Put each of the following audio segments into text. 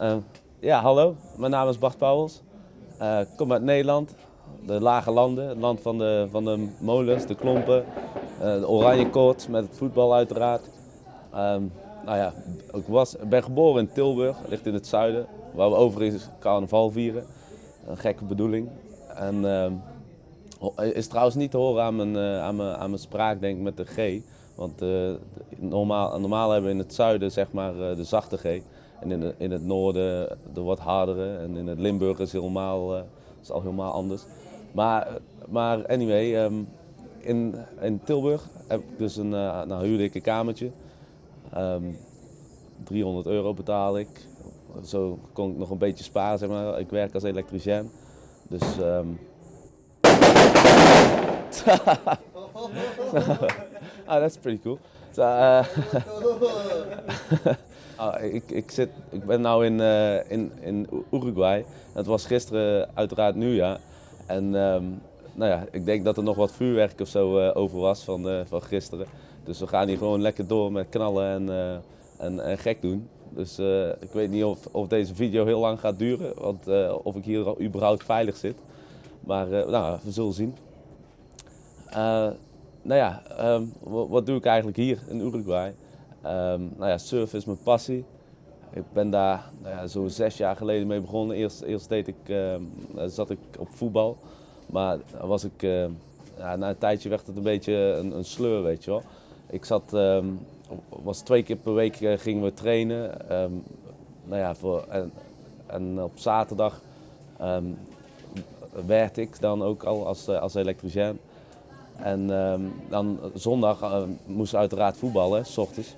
Uh, ja, hallo. Mijn naam is Bart Pauwels. Uh, ik kom uit Nederland, de lage landen, het land van de, van de molens, de klompen, uh, de oranje koord met het voetbal uiteraard. Um, nou ja, ik was, ben geboren in Tilburg, ligt in het zuiden, waar we overigens carnaval vieren. Een gekke bedoeling. En uh, is trouwens niet te horen aan mijn, uh, aan mijn, aan mijn spraak, denk ik, met de G. Want normaal, normaal hebben we in het zuiden zeg maar de zachte G. En in, in het noorden de wat hardere. En in het Limburg is, helemaal, is al helemaal anders. Maar, maar anyway, um, in, in Tilburg heb ik dus een, nou, ik een kamertje. Um, 300 euro betaal ik. Zo kon ik nog een beetje sparen, zeg maar. Ik werk als elektricien. Dus. Um... oh, that's pretty cool. So, uh... oh, ik, ik, zit, ik ben nu in, uh, in, in Uruguay. Het was gisteren uiteraard nieuwjaar. En um, nou ja, ik denk dat er nog wat vuurwerk of zo uh, over was van, uh, van gisteren. Dus we gaan hier gewoon lekker door met knallen en, en, en, gek doen. Dus ik weet niet of, of deze video heel lang gaat duren, want, of ik hier überhaupt veilig zit. Maar nou, we zullen zien. nou ja, um, wat doe ik eigenlijk hier in Uruguay? Um, nou ja, surfen is mijn passie. Ik ben daar nou zo'n zes jaar geleden mee begonnen. Eerst, deed ik, zat ik op voetbal. Maar was ik, uh, ja, na een tijdje werd het een beetje een, een sleur, weet je wel. Ik zat, was twee keer per week uh, gingen we trainen. Nou ja, voor, en, op zaterdag werkte ik dan ook al als, uh, als elektricien. En dan zondag moest uiteraard voetballen, s ochtends.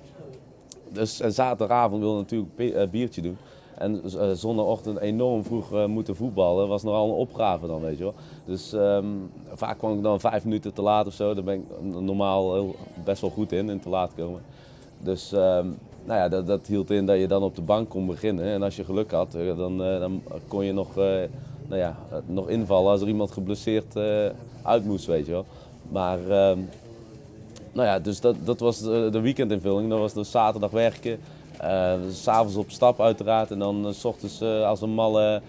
Dus en zaterdagavond wilde natuurlijk een biertje doen. En uh, zondagochtend enorm vroeg moeten voetballen was nogal een opgave dan, weet je wel. Dus um, vaak kwam ik dan vijf minuten te laat of zo. Daar ben ik normaal best wel goed in, in te laat komen. Dus um, nou ja, dat, dat, hield in dat je dan op de bank kon beginnen. En als je geluk had, dan, dan kon je nog, nou ja, nog invallen als er iemand geblesseerd uit moest, weet je wel. Maar um, nou ja, dus dat, dat was de, de weekendinvulling. Dat was dus zaterdag werken. Uh, S'avonds op stap uiteraard en dan uh, s ochtends als een malle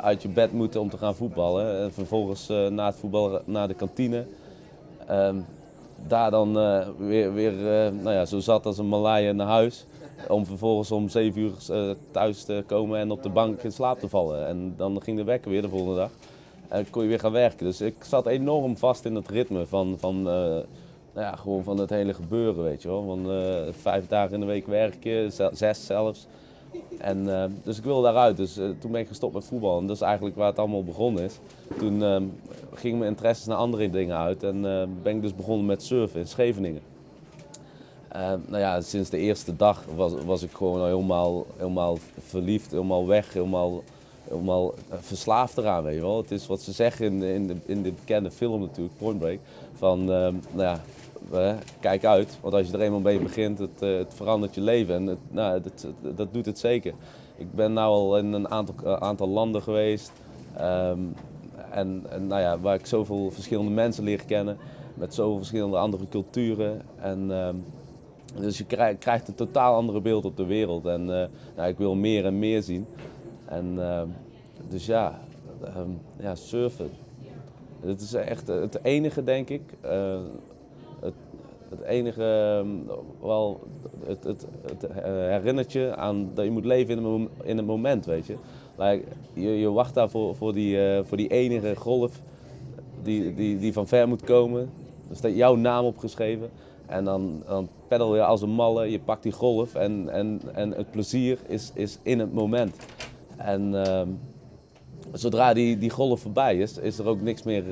uit je bed moeten om te gaan voetballen. En vervolgens na het voetbal naar de kantine. Ehm, daar dan weer, weer nou ja, zo zat als een Malaya naar huis. Om vervolgens om 7 uur thuis te komen en op de bank in slaap te vallen. En dan ging de wekker weer de volgende dag. En kon je weer gaan werken. Dus ik zat enorm vast in het ritme van, van ja, gewoon van het hele gebeuren, weet je wel. Van uh, vijf dagen in de week werken, zes zelfs. En, uh, dus ik wilde daaruit. Dus uh, toen ben ik gestopt met voetbal. En dat is eigenlijk waar het allemaal begonnen is. Toen uh, gingen mijn interesses naar andere dingen uit. En ben ik dus begonnen met surfen in Scheveningen. nou ja, sinds de eerste dag was, was ik gewoon helemaal, helemaal verliefd, helemaal weg, helemaal, helemaal verslaafd eraan, weet je wel. Het is wat ze zeggen in, in, de, in de bekende film natuurlijk, Point Break. Van, nou ja, kijk uit. Want als je er eenmaal mee begint, het, uh, het verandert je leven. En het, nou, dat, dat doet het zeker. Ik ben nu al in een aantal, uh, aantal landen geweest. Um, en, nou ja, waar ik zoveel verschillende mensen leer kennen. Met zoveel verschillende andere culturen. En, um, dus je krijgt, een totaal andere beeld op de wereld. En nou, ik wil meer en meer zien. En ehm, dus ja, ja, surfen. Het is echt het enige, denk ik het enige, ehm, wel, het, het, het eh, herinnert je aan dat je moet leven in een, in een moment, weet je. Like, je, je wacht daar voor, voor, die, uh, voor die enige golf die, die, die van ver moet komen. Er staat jouw naam opgeschreven. En dan, dan peddel je als een malle, je pakt die golf en, en, en het plezier is, is in het moment. En uh, zodra die, die golf voorbij is, is er ook niks meer,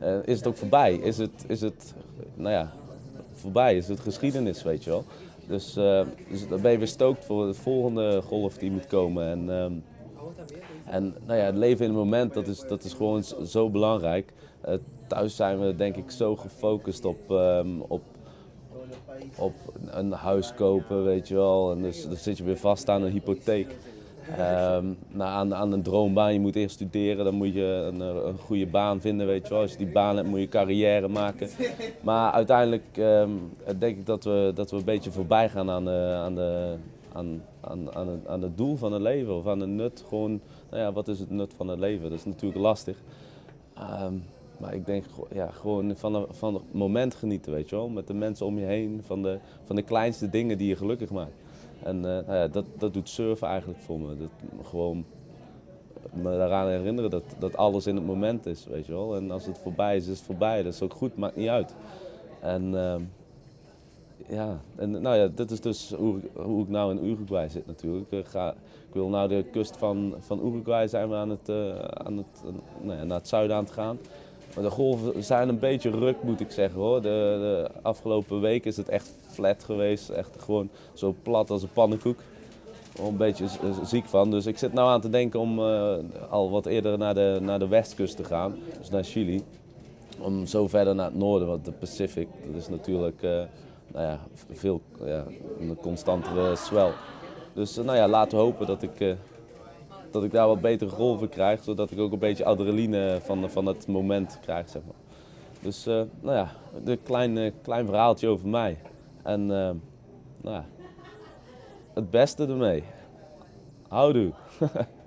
uh, is het ook voorbij. Is het, is het nou ja, voorbij is het geschiedenis, weet je wel. Dus, uh, dus dan ben je weer stookt voor de volgende golf die moet komen. En, um, en nou ja, het leven in het moment, dat is, dat is gewoon zo belangrijk. Uh, thuis zijn we denk ik zo gefocust op, um, op, op een huis kopen, weet je wel. En dus dan zit je weer vast aan een hypotheek. Um, aan, aan een droombaan, je moet eerst studeren, dan moet je een, een, goede baan vinden, weet je wel. Als je die baan hebt, moet je carrière maken. Maar uiteindelijk um, denk ik dat we, dat we een beetje voorbij gaan aan de, aan de, aan, aan, aan, het, aan het doel van het leven of aan het nut. Gewoon, nou ja, wat is het nut van het leven? Dat is natuurlijk lastig. Ehm, maar ik denk ja, gewoon van, de, van het moment genieten, weet je wel. Met de mensen om je heen, van de, van de kleinste dingen die je gelukkig maakt. En uh, nou ja, dat, dat doet surfen eigenlijk voor me. Dat, gewoon me eraan herinneren dat, dat alles in het moment is, weet je wel. En als het voorbij is, is het voorbij. Dat is ook goed, maakt niet uit. En uh, ja, en nou ja, dit is dus hoe, hoe ik nou in Uruguay zit natuurlijk. Ik, ga, ik wil nou de kust van, van Uruguay zijn we aan het, uh, aan het, uh, nou ja, naar het zuiden aan gaan. Maar de golven zijn een beetje ruk, moet ik zeggen hoor. De, de afgelopen week is het echt flat geweest. Echt gewoon zo plat als een pannenkoek. Een beetje ziek van. Dus ik zit nou aan te denken om uh, al wat eerder naar de, naar de westkust te gaan. Dus naar Chili. Om zo verder naar het noorden, want de Pacific, dat is natuurlijk uh, nou ja, veel ja, een constantere swell. Dus uh, nou ja, laten we hopen dat ik dat ik daar wat betere golven krijg, zodat ik ook een beetje adrenaline van, van het moment krijg. Zeg maar. Dus uh, nou ja, een klein, klein verhaaltje over mij. En uh, nou ja, het beste ermee. Houdoe.